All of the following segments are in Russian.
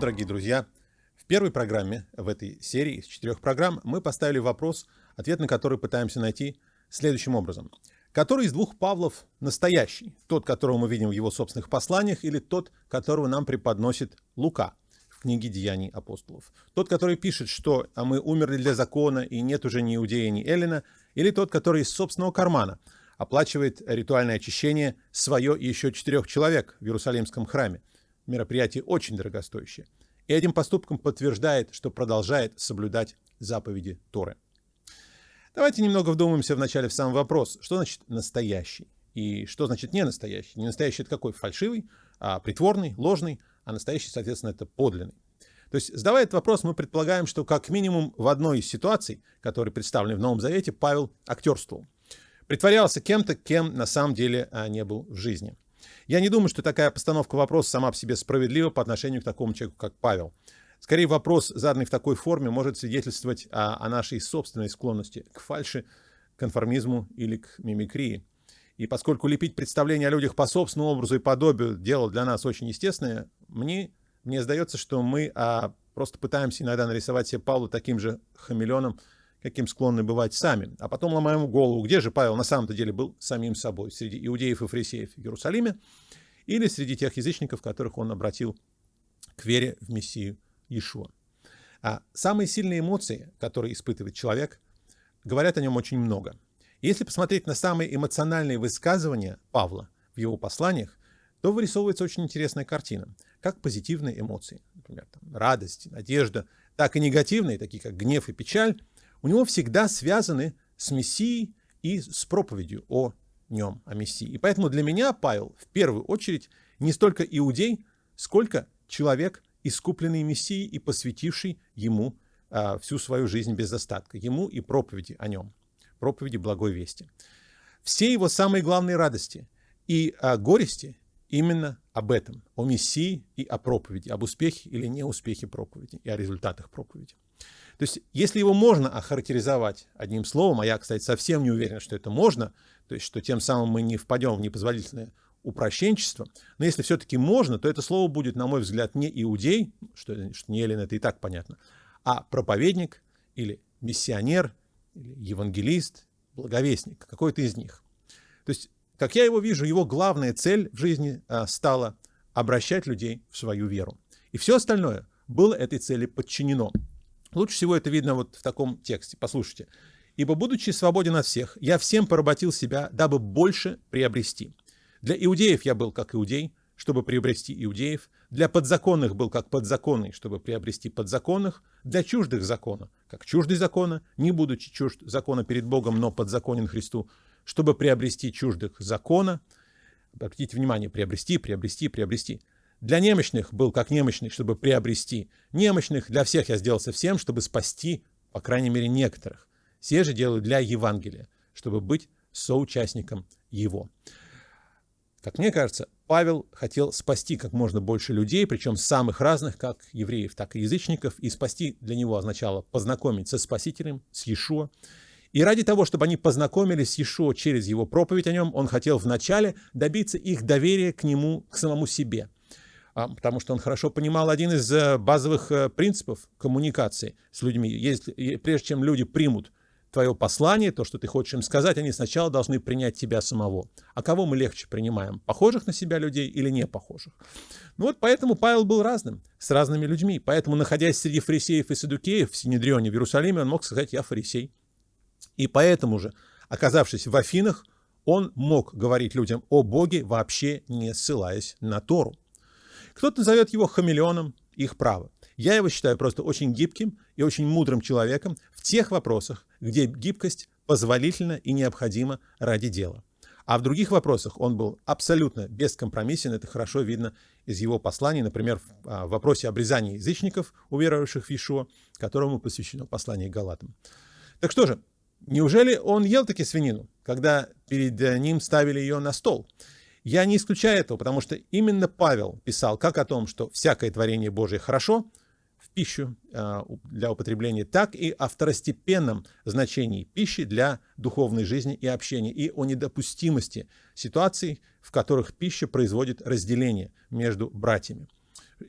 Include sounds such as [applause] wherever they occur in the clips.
Дорогие друзья! В первой программе в этой серии из четырех программ мы поставили вопрос, ответ на который пытаемся найти следующим образом. Который из двух Павлов настоящий? Тот, которого мы видим в его собственных посланиях, или тот, которого нам преподносит Лука в книге «Деяний апостолов»? Тот, который пишет, что а мы умерли для закона, и нет уже ни Иудея, ни Эллина, или тот, который из собственного кармана оплачивает ритуальное очищение свое и еще четырех человек в Иерусалимском храме? Мероприятие очень дорогостоящее. И этим поступком подтверждает, что продолжает соблюдать заповеди Торы. Давайте немного вдумаемся вначале в сам вопрос, что значит настоящий и что значит не настоящий. Не настоящий это какой? Фальшивый, а притворный, ложный, а настоящий, соответственно, это подлинный. То есть, задавая этот вопрос, мы предполагаем, что как минимум в одной из ситуаций, которые представлены в Новом Завете, Павел актерствовал. Притворялся кем-то, кем на самом деле а, не был в жизни. Я не думаю, что такая постановка вопроса сама по себе справедлива по отношению к такому человеку, как Павел. Скорее, вопрос, заданный в такой форме, может свидетельствовать о, о нашей собственной склонности к фальши, конформизму или к мимикрии. И поскольку лепить представления о людях по собственному образу и подобию дело для нас очень естественное, мне, мне сдается, что мы а, просто пытаемся иногда нарисовать себе Павла таким же хамелеоном, каким склонны бывать сами. А потом ломаем голову, где же Павел на самом-то деле был самим собой, среди иудеев и фарисеев в Иерусалиме, или среди тех язычников, которых он обратил к вере в Мессию Иешуа. А самые сильные эмоции, которые испытывает человек, говорят о нем очень много. если посмотреть на самые эмоциональные высказывания Павла в его посланиях, то вырисовывается очень интересная картина. Как позитивные эмоции, например, там, радость, надежда, так и негативные, такие как гнев и печаль, у него всегда связаны с Мессией и с проповедью о нем, о Мессии. И поэтому для меня Павел в первую очередь не столько иудей, сколько человек, искупленный Мессией и посвятивший ему а, всю свою жизнь без остатка, ему и проповеди о нем, проповеди благой вести. Все его самые главные радости и а, горести именно об этом, о Мессии и о проповеди, об успехе или неуспехе проповеди и о результатах проповеди. То есть, если его можно охарактеризовать одним словом, а я, кстати, совсем не уверен, что это можно, то есть, что тем самым мы не впадем в непозволительное упрощенчество, но если все-таки можно, то это слово будет, на мой взгляд, не иудей, что, что не Елен, это и так понятно, а проповедник или миссионер, или евангелист, благовестник, какой-то из них. То есть, как я его вижу, его главная цель в жизни а, стала обращать людей в свою веру. И все остальное было этой цели подчинено. Лучше всего это видно вот в таком тексте. Послушайте. «Ибо, будучи свободен от всех, я всем поработил себя, дабы больше приобрести. Для иудеев я был как иудей, чтобы приобрести иудеев. Для подзаконных был как подзаконный, чтобы приобрести подзаконных. Для чуждых закона, как чуждый закона, не будучи чужд закона перед Богом, но подзаконен Христу, чтобы приобрести чуждых закона». Обратите внимание, приобрести, приобрести, приобрести. Для немощных был как немощный, чтобы приобрести. Немощных для всех я сделался всем, чтобы спасти, по крайней мере, некоторых. Все же делаю для Евангелия, чтобы быть соучастником его. Как мне кажется, Павел хотел спасти как можно больше людей, причем самых разных, как евреев, так и язычников, и спасти для него означало познакомить со Спасителем, с Иешуа. И ради того, чтобы они познакомились с Иешуа через его проповедь о нем, он хотел вначале добиться их доверия к нему, к самому себе – потому что он хорошо понимал один из э, базовых э, принципов коммуникации с людьми. Если, прежде чем люди примут твое послание, то, что ты хочешь им сказать, они сначала должны принять тебя самого. А кого мы легче принимаем? Похожих на себя людей или не похожих? Ну вот поэтому Павел был разным, с разными людьми. Поэтому, находясь среди фарисеев и садукеев в Синедрионе в Иерусалиме, он мог сказать «я фарисей». И поэтому же, оказавшись в Афинах, он мог говорить людям о Боге, вообще не ссылаясь на Тору. Кто-то назовет его хамелеоном, их право. Я его считаю просто очень гибким и очень мудрым человеком в тех вопросах, где гибкость позволительна и необходима ради дела. А в других вопросах он был абсолютно бескомпромиссен, это хорошо видно из его посланий, например, в а, вопросе обрезания язычников, уверовавших в Иешуа, которому посвящено послание Галатам. Так что же, неужели он ел таки свинину, когда перед ним ставили ее на стол? Я не исключаю этого, потому что именно Павел писал как о том, что всякое творение Божие хорошо в пищу а, для употребления, так и о второстепенном значении пищи для духовной жизни и общения, и о недопустимости ситуаций, в которых пища производит разделение между братьями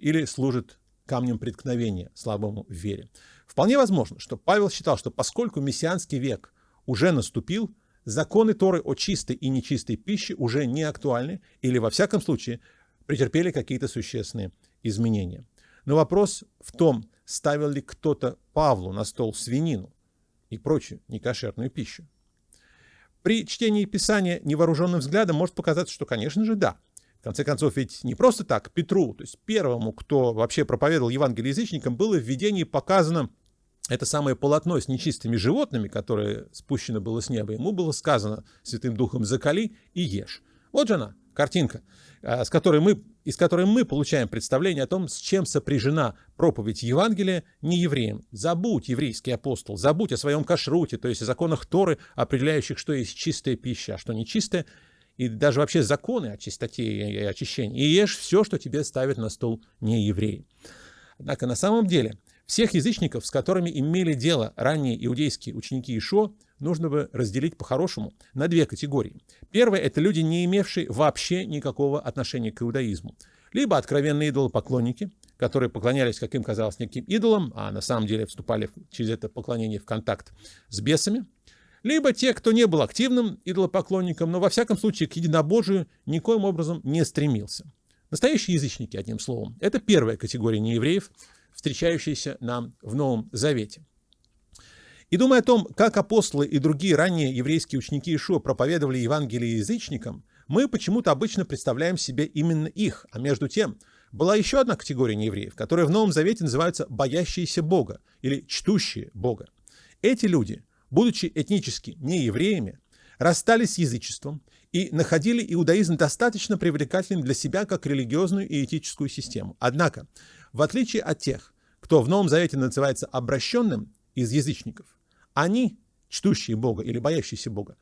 или служит камнем преткновения слабому в вере. Вполне возможно, что Павел считал, что поскольку мессианский век уже наступил, законы Торы о чистой и нечистой пище уже не актуальны или, во всяком случае, претерпели какие-то существенные изменения. Но вопрос в том, ставил ли кто-то Павлу на стол свинину и прочую некошерную пищу. При чтении Писания невооруженным взглядом может показаться, что, конечно же, да. В конце концов, ведь не просто так Петру, то есть первому, кто вообще проповедовал Евангелие язычникам, было в видении показано это самое полотно с нечистыми животными, которое спущено было с неба. Ему было сказано Святым Духом «закали и ешь». Вот же она, картинка, а, с которой мы, из которой мы получаем представление о том, с чем сопряжена проповедь Евангелия не евреям. Забудь, еврейский апостол, забудь о своем кашруте, то есть о законах Торы, определяющих, что есть чистая пища, а что нечистая, и даже вообще законы о чистоте и очищении. И ешь все, что тебе ставят на стол не евреи. Однако на самом деле всех язычников, с которыми имели дело ранние иудейские ученики Ишо, нужно бы разделить по-хорошему на две категории. Первая – это люди, не имевшие вообще никакого отношения к иудаизму. Либо откровенные идолопоклонники, которые поклонялись, как им казалось, неким идолам, а на самом деле вступали через это поклонение в контакт с бесами – либо те, кто не был активным идолопоклонником, но во всяком случае к единобожию никоим образом не стремился. Настоящие язычники, одним словом. Это первая категория неевреев, встречающаяся нам в Новом Завете. И думая о том, как апостолы и другие ранние еврейские ученики Ишуа проповедовали Евангелие язычникам, мы почему-то обычно представляем себе именно их, а между тем была еще одна категория неевреев, которая в Новом Завете называется «боящиеся Бога» или «чтущие Бога». Эти люди будучи этнически не евреями, расстались с язычеством и находили иудаизм достаточно привлекательным для себя как религиозную и этическую систему. Однако, в отличие от тех, кто в Новом Завете называется обращенным из язычников, они, чтущие Бога или боящиеся Бога,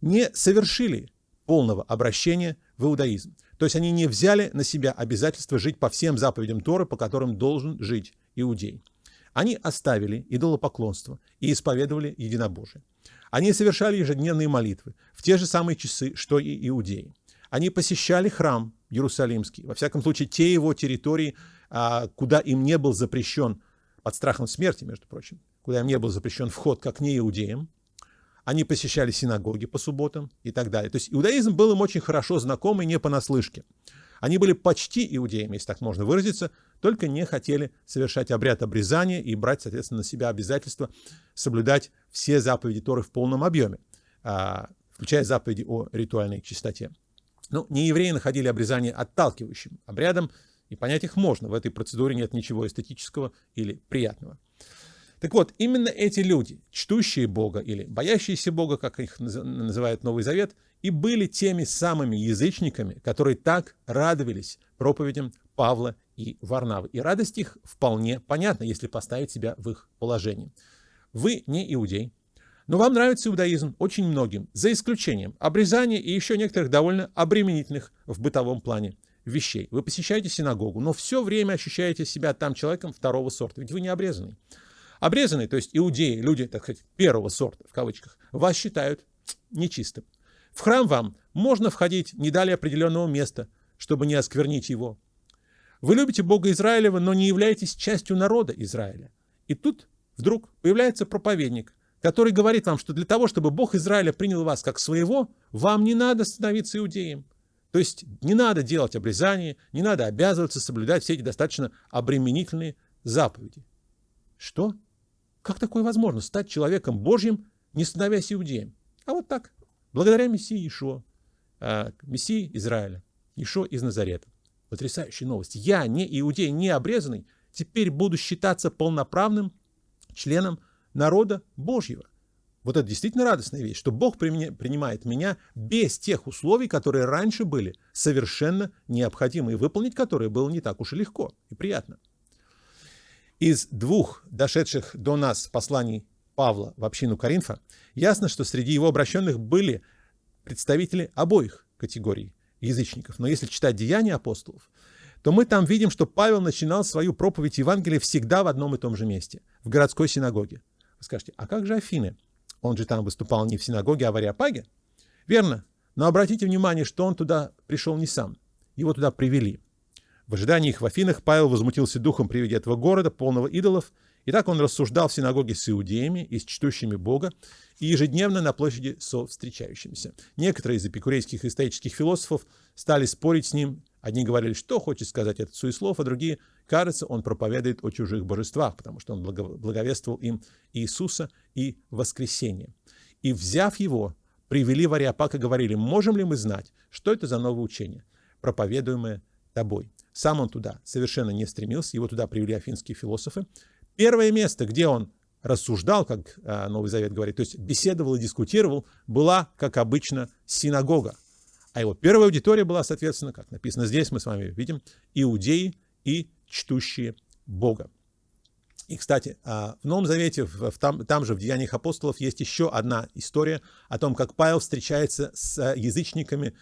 не совершили полного обращения в иудаизм. То есть они не взяли на себя обязательство жить по всем заповедям Торы, по которым должен жить иудей. Они оставили идолопоклонство и исповедовали единобожие. Они совершали ежедневные молитвы в те же самые часы, что и иудеи. Они посещали храм Иерусалимский, во всяком случае, те его территории, куда им не был запрещен, под страхом смерти, между прочим, куда им не был запрещен вход как не иудеям. Они посещали синагоги по субботам и так далее. То есть иудаизм был им очень хорошо знаком и не понаслышке. Они были почти иудеями, если так можно выразиться, только не хотели совершать обряд обрезания и брать, соответственно, на себя обязательство соблюдать все заповеди Торы в полном объеме, а, включая заповеди о ритуальной чистоте. Ну, не евреи находили обрезание отталкивающим обрядом, и понять их можно. В этой процедуре нет ничего эстетического или приятного. Так вот, именно эти люди, чтущие Бога или боящиеся Бога, как их называет Новый Завет, и были теми самыми язычниками, которые так радовались проповедям Павла и Варнавы. И радость их вполне понятна, если поставить себя в их положение. Вы не иудей, но вам нравится иудаизм очень многим, за исключением обрезания и еще некоторых довольно обременительных в бытовом плане вещей. Вы посещаете синагогу, но все время ощущаете себя там человеком второго сорта, ведь вы не обрезанный. Обрезанные, то есть иудеи, люди, так сказать, первого сорта, в кавычках, вас считают нечистым. В храм вам можно входить не далее определенного места, чтобы не осквернить его. Вы любите Бога Израилева, но не являетесь частью народа Израиля. И тут вдруг появляется проповедник, который говорит вам, что для того, чтобы Бог Израиля принял вас как своего, вам не надо становиться иудеем. То есть не надо делать обрезание, не надо обязываться соблюдать все эти достаточно обременительные заповеди. Что? Как такое возможно? Стать человеком Божьим, не становясь иудеем? А вот так. Благодаря Мессии Ишо, а, Мессии Израиля, Ишо из Назарета. Потрясающая новость. Я, не иудей, не обрезанный, теперь буду считаться полноправным членом народа Божьего. Вот это действительно радостная вещь, что Бог принимает меня без тех условий, которые раньше были совершенно необходимы, и выполнить которые было не так уж и легко и приятно. Из двух дошедших до нас посланий Павла в общину Коринфа ясно, что среди его обращенных были представители обоих категорий язычников. Но если читать деяния апостолов, то мы там видим, что Павел начинал свою проповедь Евангелия всегда в одном и том же месте, в городской синагоге. Вы скажете, а как же Афины? Он же там выступал не в синагоге, а в Ариапаге? Верно. Но обратите внимание, что он туда пришел не сам. Его туда привели. В ожидании их в Афинах Павел возмутился духом при виде этого города, полного идолов, и так он рассуждал в синагоге с иудеями и с чтущими Бога, и ежедневно на площади со встречающимися. Некоторые из эпикурейских и стоических философов стали спорить с ним. Одни говорили, что хочет сказать этот суеслов, а другие, кажется, он проповедует о чужих божествах, потому что он благовествовал им Иисуса и воскресение. И, взяв его, привели в Ариапак и говорили, можем ли мы знать, что это за новое учение, проповедуемое тобой. Сам он туда совершенно не стремился, его туда привели афинские философы. Первое место, где он рассуждал, как а, Новый Завет говорит, то есть беседовал и дискутировал, была, как обычно, синагога. А его первая аудитория была, соответственно, как написано здесь, мы с вами видим, иудеи и чтущие Бога. И, кстати, а, в Новом Завете, в, там, там же в Деяниях апостолов есть еще одна история о том, как Павел встречается с язычниками,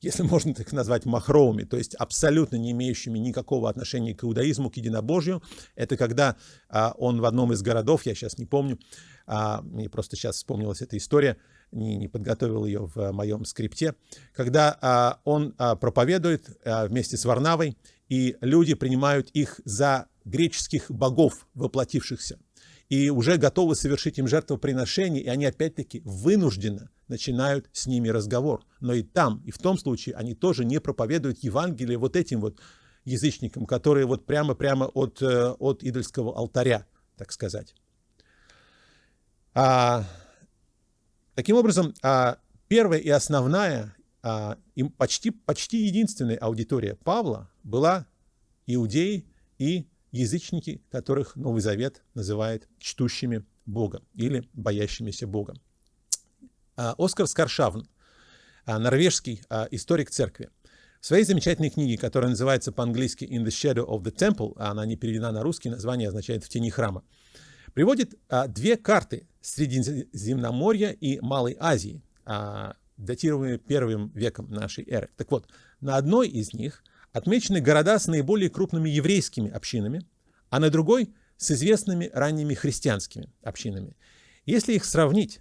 если [laughs] можно так назвать, махровыми, то есть абсолютно не имеющими никакого отношения к иудаизму, к единобожию. Это когда а, он в одном из городов, я сейчас не помню, а, мне просто сейчас вспомнилась эта история, не, не подготовил ее в моем скрипте, когда а, он а, проповедует а, вместе с Варнавой, и люди принимают их за греческих богов, воплотившихся, и уже готовы совершить им жертвоприношение, и они опять-таки вынужденно начинают с ними разговор. Но и там, и в том случае они тоже не проповедуют Евангелие вот этим вот язычникам, которые вот прямо-прямо от, э, от идольского алтаря, так сказать. А, таким образом, а, первая и основная, а, и почти, почти единственная аудитория Павла была иудеи и язычники, которых Новый Завет называет чтущими Бога или боящимися Бога. Оскар Скаршавн, а, норвежский историк церкви, в своей замечательной книге, которая называется по-английски «In the Shadow of the Temple», она не переведена на русский, название означает «В тени храма», приводит две карты Средиземноморья и Малой Азии, датируемые первым веком нашей эры. Так вот, на одной из них отмечены города с наиболее крупными еврейскими общинами, а на другой – с известными ранними христианскими общинами. Если их сравнить,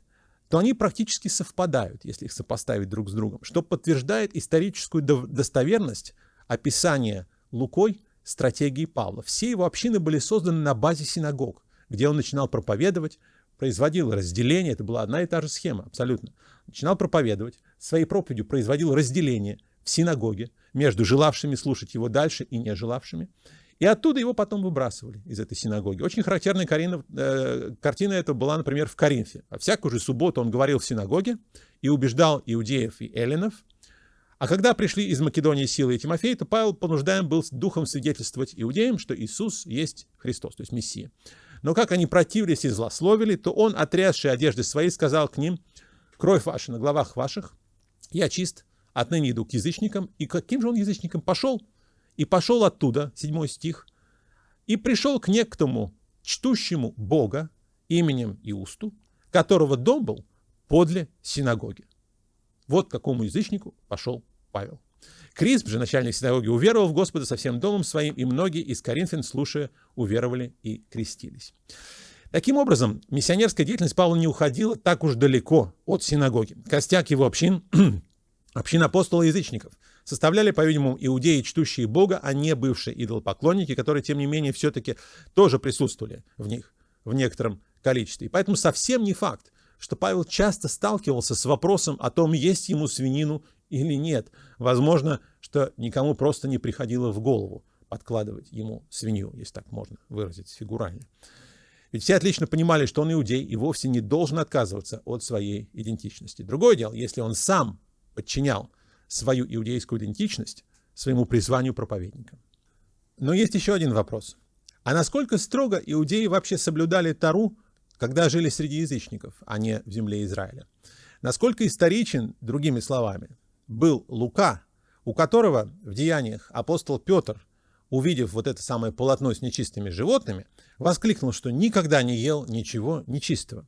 то они практически совпадают, если их сопоставить друг с другом, что подтверждает историческую достоверность описания Лукой стратегии Павла. Все его общины были созданы на базе синагог, где он начинал проповедовать, производил разделение, это была одна и та же схема, абсолютно. Начинал проповедовать, своей проповедью производил разделение в синагоге, между желавшими слушать его дальше и не желавшими. И оттуда его потом выбрасывали из этой синагоги. Очень характерная картина, э, картина это была, например, в Коринфе. А всякую же субботу он говорил в синагоге и убеждал иудеев и эллинов. А когда пришли из Македонии Силы и Тимофей, то Павел понуждаем был духом свидетельствовать иудеям, что Иисус есть Христос, то есть Мессия. Но как они противились и злословили, то он, отрясший одежды свои, сказал к ним, «Кровь ваша на главах ваших, я чист, отныне иду к язычникам. И каким же он язычникам пошел? И пошел оттуда, седьмой стих, и пришел к некому чтущему Бога именем Иусту, которого дом был подле синагоги. Вот к какому язычнику пошел Павел. Крисп же, начальник синагоги, уверовал в Господа со всем домом своим, и многие из коринфян, слушая, уверовали и крестились. Таким образом, миссионерская деятельность Павла не уходила так уж далеко от синагоги. Костяк его общин [clears throat] Община апостола язычников составляли, по-видимому, иудеи, чтущие Бога, а не бывшие идолопоклонники, которые, тем не менее, все-таки тоже присутствовали в них в некотором количестве. И поэтому совсем не факт, что Павел часто сталкивался с вопросом о том, есть ему свинину или нет. Возможно, что никому просто не приходило в голову подкладывать ему свинью, если так можно выразить фигурально. Ведь все отлично понимали, что он иудей и вовсе не должен отказываться от своей идентичности. Другое дело, если он сам подчинял свою иудейскую идентичность своему призванию проповедника. Но есть еще один вопрос. А насколько строго иудеи вообще соблюдали Тару, когда жили среди язычников, а не в земле Израиля? Насколько историчен, другими словами, был Лука, у которого в деяниях апостол Петр, увидев вот это самое полотно с нечистыми животными, воскликнул, что никогда не ел ничего нечистого.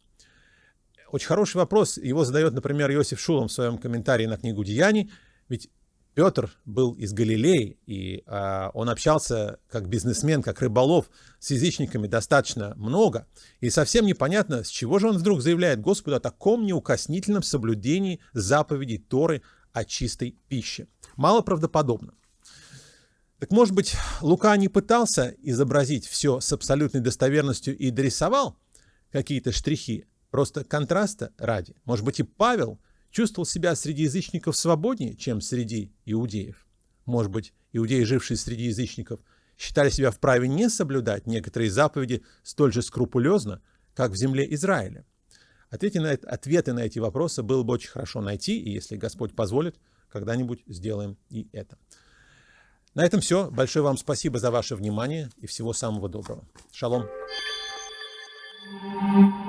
Очень хороший вопрос. Его задает, например, Иосиф Шулом в своем комментарии на книгу «Деяний». Ведь Петр был из Галилеи, и э, он общался как бизнесмен, как рыболов с язычниками достаточно много. И совсем непонятно, с чего же он вдруг заявляет Господу о таком неукоснительном соблюдении заповедей Торы о чистой пище. Мало правдоподобно. Так может быть, Лука не пытался изобразить все с абсолютной достоверностью и дорисовал какие-то штрихи, просто контраста ради. Может быть, и Павел чувствовал себя среди язычников свободнее, чем среди иудеев. Может быть, иудеи, жившие среди язычников, считали себя вправе не соблюдать некоторые заповеди столь же скрупулезно, как в земле Израиля. Ответы на, ответы на эти вопросы было бы очень хорошо найти, и если Господь позволит, когда-нибудь сделаем и это. На этом все. Большое вам спасибо за ваше внимание и всего самого доброго. Шалом. thank you